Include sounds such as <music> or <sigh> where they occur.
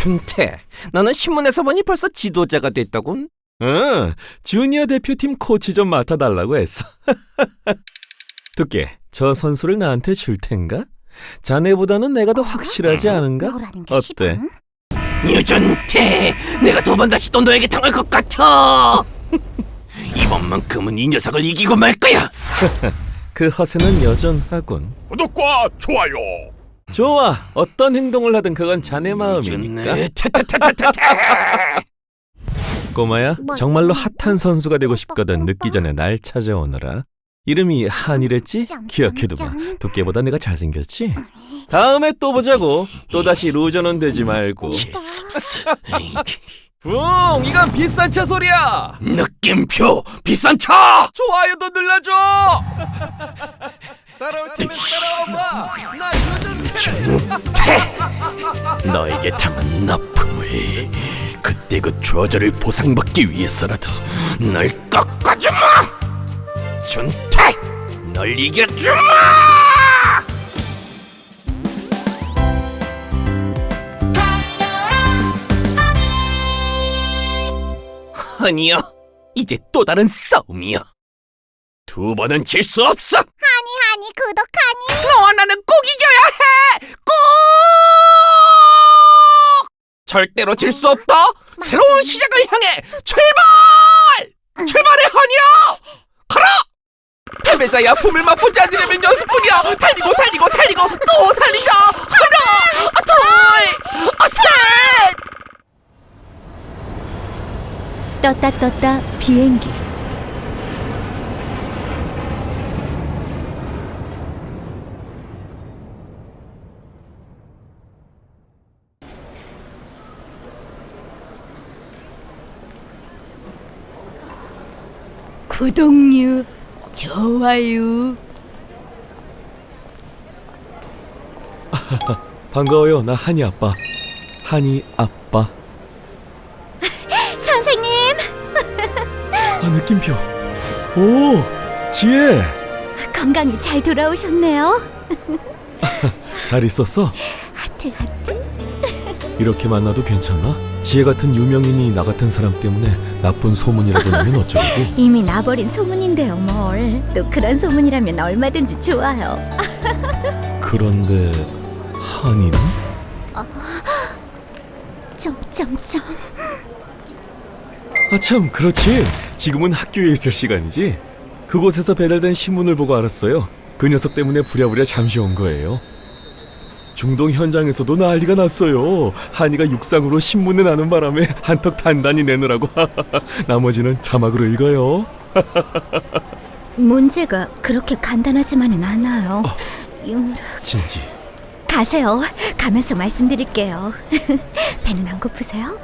준태, 너는 신문에서 보니 벌써 지도자가 됐다군? 응, 주니어 대표팀 코치 좀 맡아달라고 했어. <laughs> 두께, 저 선수를 나한테 줄 텐가? 자네보다는 내가 더 확실하지 않은가? 너라는 게 어때? 유준태, 내가 두 번 다시 또 너에게 당할 것 같아. <laughs> 이번만큼은 이 녀석을 이기고 말 거야. <laughs> 그 허세는 여전하군. 구독과 좋아요. 좋아, 어떤 행동을 하든 그건 자네 마음이니까. 준태, 태태태태태. <laughs> 꼬마야, 뭐, 정말로 핫한 선수가 되고 싶거든 늦기 전에 날 찾아오너라. 이름이 한이랬지? 점. 두께보다 내가 잘생겼지? 다음에 또 보자고. 또다시 루저는 되지 말고. 재수없어. 붕! 이건 비싼 차 소리야! 느낌표 비싼 차. 좋아요도 눌러줘! <laughs> 따라올 테면 따라와봐! 나 요즘 너에게 당한 나쁨을 그때 그 좌절을 보상받기 위해서라도 널 꺾어주마. 준태, 널 이겨주마. 아니요, 이제 또 다른 싸움이요. 두 번은 질 수 없어. 하니 구독하니 너와 나는 꼭 이겨야 해! 꼭! 절대로 질 수 없다! 새로운 시작을 향해 출발! 출발해, 허니야! 가라! 패배자야 봄을 맛보지 않으려면 연습뿐이야! 달리고 달리고 달리고 또 달리자! 하나! 아, 둘! 아, 셋! 떴다 떴다 비행기 구독류 좋아요 <laughs> 반가워요. 나 한이 아빠. 한이 아빠. <laughs> 선생님 아, 느낌표. 오! 지혜! 건강히 잘 돌아오셨네요 <laughs> 잘 있었어? 하트 하트 이렇게 만나도 괜찮나? 지혜 같은 유명인이 나 같은 사람 때문에 나쁜 소문이라도 나면 어쩌려고? <laughs> 이미 나버린 소문인데요 뭘. 또 그런 소문이라면 얼마든지 좋아요. <laughs> 그런데 한이는? 점점점. 아참 그렇지. 지금은 학교에 있을 시간이지. 그곳에서 배달된 신문을 보고 알았어요. 그 녀석 때문에 부랴부랴 잠시 온 거예요 중동 현장에서도 난리가 났어요. 한이가 육상으로 신문에 나는 바람에 한턱 단단히 내느라고 <laughs> 나머지는 자막으로 읽어요. 문제가 그렇게 간단하지만은 않아요. 유무라 진지. 가세요. 가면서 말씀드릴게요. <laughs> 배는 안 고프세요?